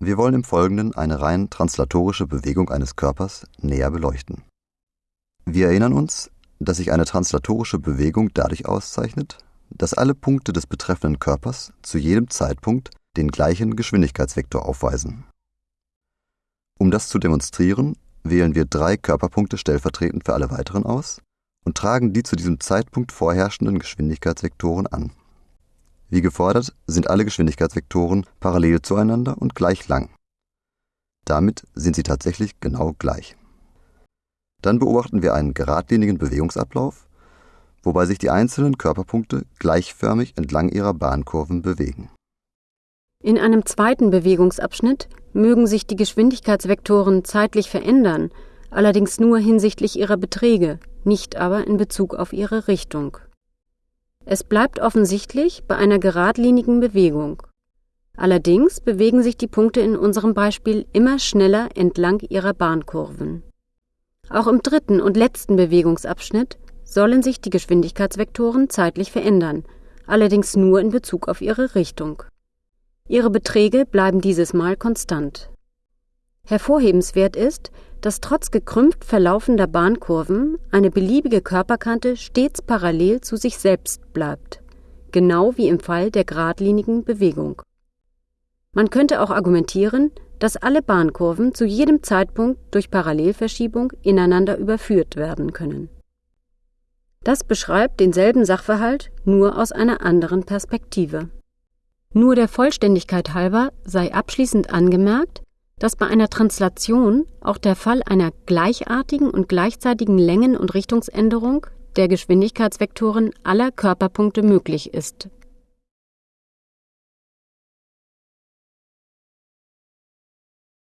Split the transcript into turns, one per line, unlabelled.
Wir wollen im Folgenden eine rein translatorische Bewegung eines Körpers näher beleuchten. Wir erinnern uns, dass sich eine translatorische Bewegung dadurch auszeichnet, dass alle Punkte des betreffenden Körpers zu jedem Zeitpunkt den gleichen Geschwindigkeitsvektor aufweisen. Um das zu demonstrieren, wählen wir drei Körperpunkte stellvertretend für alle weiteren aus und tragen die zu diesem Zeitpunkt vorherrschenden Geschwindigkeitsvektoren an. Wie gefordert sind alle Geschwindigkeitsvektoren parallel zueinander und gleich lang. Damit sind sie tatsächlich genau gleich. Dann beobachten wir einen geradlinigen Bewegungsablauf, wobei sich die einzelnen Körperpunkte gleichförmig entlang ihrer Bahnkurven bewegen.
In einem zweiten Bewegungsabschnitt mögen sich die Geschwindigkeitsvektoren zeitlich verändern, allerdings nur hinsichtlich ihrer Beträge, nicht aber in Bezug auf ihre Richtung. Es bleibt offensichtlich bei einer geradlinigen Bewegung. Allerdings bewegen sich die Punkte in unserem Beispiel immer schneller entlang ihrer Bahnkurven. Auch im dritten und letzten Bewegungsabschnitt sollen sich die Geschwindigkeitsvektoren zeitlich verändern, allerdings nur in Bezug auf ihre Richtung. Ihre Beträge bleiben dieses Mal konstant. Hervorhebenswert ist, dass trotz gekrümmt verlaufender Bahnkurven eine beliebige Körperkante stets parallel zu sich selbst bleibt, genau wie im Fall der geradlinigen Bewegung. Man könnte auch argumentieren, dass alle Bahnkurven zu jedem Zeitpunkt durch Parallelverschiebung ineinander überführt werden können. Das beschreibt denselben Sachverhalt nur aus einer anderen Perspektive. Nur der Vollständigkeit halber sei abschließend angemerkt, dass bei einer Translation auch der Fall einer gleichartigen und gleichzeitigen Längen- und Richtungsänderung der Geschwindigkeitsvektoren aller Körperpunkte möglich ist